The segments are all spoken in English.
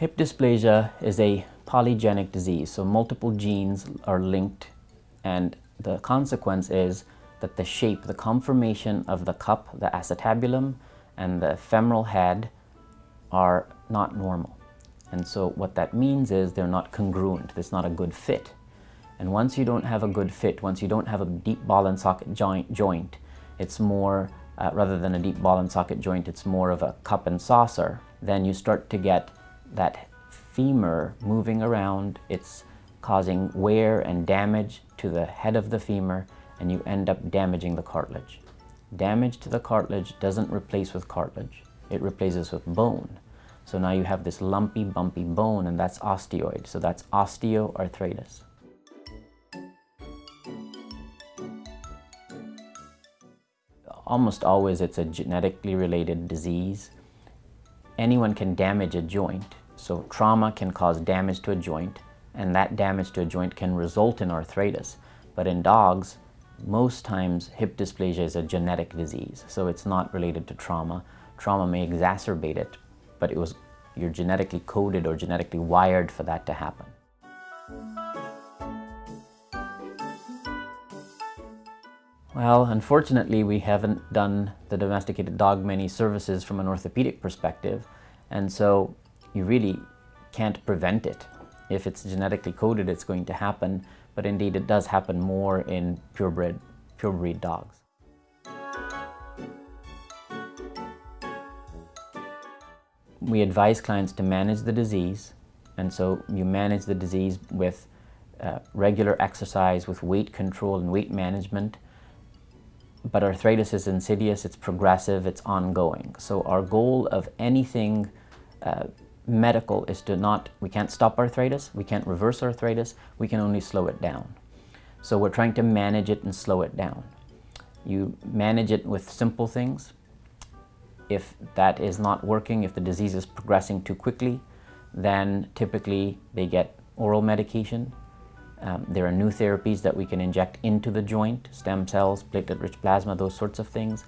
Hip dysplasia is a polygenic disease, so multiple genes are linked and the consequence is that the shape, the conformation of the cup, the acetabulum, and the femoral head are not normal. And so what that means is they're not congruent, there's not a good fit. And once you don't have a good fit, once you don't have a deep ball and socket joint, joint it's more, uh, rather than a deep ball and socket joint, it's more of a cup and saucer, then you start to get that femur moving around, it's causing wear and damage to the head of the femur, and you end up damaging the cartilage. Damage to the cartilage doesn't replace with cartilage, it replaces with bone. So now you have this lumpy, bumpy bone, and that's osteoid. So that's osteoarthritis. Almost always it's a genetically related disease. Anyone can damage a joint, so trauma can cause damage to a joint, and that damage to a joint can result in arthritis. But in dogs, most times hip dysplasia is a genetic disease, so it's not related to trauma. Trauma may exacerbate it, but it was you're genetically coded or genetically wired for that to happen. Well, unfortunately, we haven't done the domesticated dog many services from an orthopedic perspective, and so you really can't prevent it. If it's genetically coded, it's going to happen, but indeed it does happen more in purebred, purebred dogs. We advise clients to manage the disease, and so you manage the disease with uh, regular exercise, with weight control and weight management, but arthritis is insidious, it's progressive, it's ongoing. So our goal of anything uh, medical is to not, we can't stop arthritis, we can't reverse arthritis, we can only slow it down. So we're trying to manage it and slow it down. You manage it with simple things. If that is not working, if the disease is progressing too quickly, then typically they get oral medication. Um, there are new therapies that we can inject into the joint, stem cells, platelet-rich plasma, those sorts of things.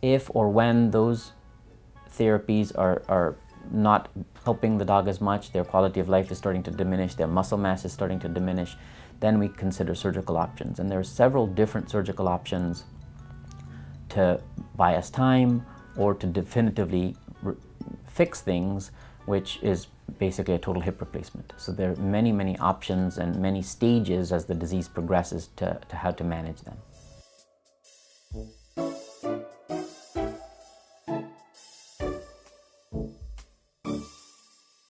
If or when those therapies are, are not helping the dog as much, their quality of life is starting to diminish, their muscle mass is starting to diminish, then we consider surgical options. And there are several different surgical options to buy us time or to definitively fix things, which is basically a total hip replacement. So there are many, many options and many stages as the disease progresses to, to how to manage them.